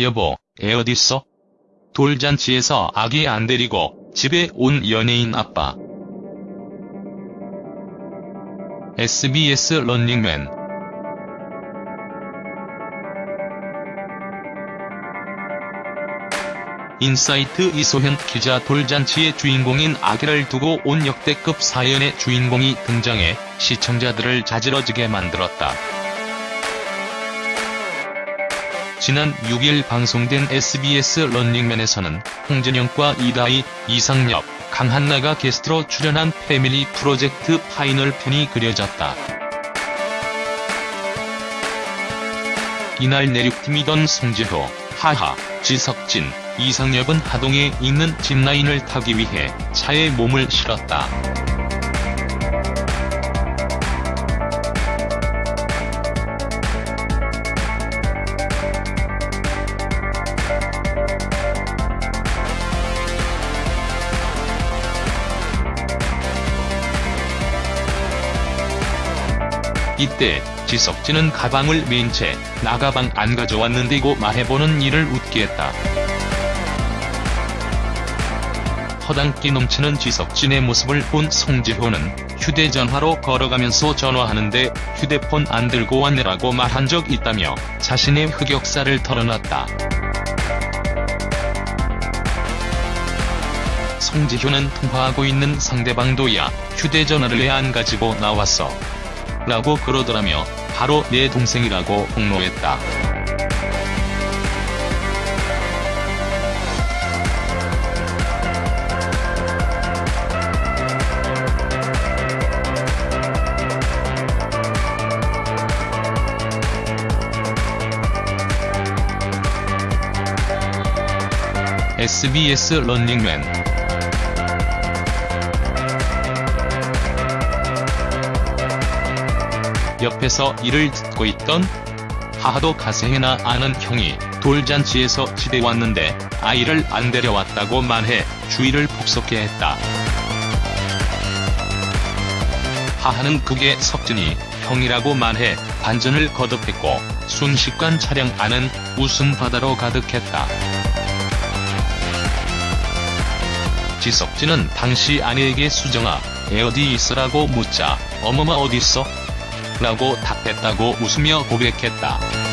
여보, 애 어딨어? 돌잔치에서 아기 안 데리고 집에 온 연예인 아빠. SBS 런닝맨 인사이트 이소현 기자 돌잔치의 주인공인 아기를 두고 온 역대급 사연의 주인공이 등장해 시청자들을 자지러지게 만들었다. 지난 6일 방송된 SBS 런닝맨에서는 홍진영과 이다희, 이상엽, 강한나가 게스트로 출연한 패밀리 프로젝트 파이널 편이 그려졌다. 이날 내륙팀이던 송지효, 하하, 지석진, 이상엽은 하동에 있는 짚라인을 타기 위해 차에 몸을 실었다. 이때 지석진은 가방을 맨 채 나 가방 안 가져왔는데고 말해보는 이를 웃게 했다. 허당끼 넘치는 지석진의 모습을 본 송지효는 휴대전화로 걸어가면서 전화하는데 휴대폰 안 들고 왔네라고 말한 적 있다며 자신의 흑역사를 털어놨다. 송지효는 통화하고 있는 상대방도 야 휴대전화를 왜 안 가지고 나왔어? 라고 그러더라며 바로 내 동생이라고 폭로했다. SBS 런닝맨 옆에서 이를 듣고 있던 하하도 가세해나 아는 형이 돌잔치에서 집에 왔는데 아이를 안 데려왔다고 말해 주의를 폭소케 했다. 하하는 그게 석진이 형이라고 말해 반전을 거듭했고 순식간 차량 안은 웃음 바다로 가득했다. 지석진은 당시 아내에게 수정아, 애 어디 있으라고 묻자 어머마 어딨어? 라고 답했다고 웃으며 고백했다.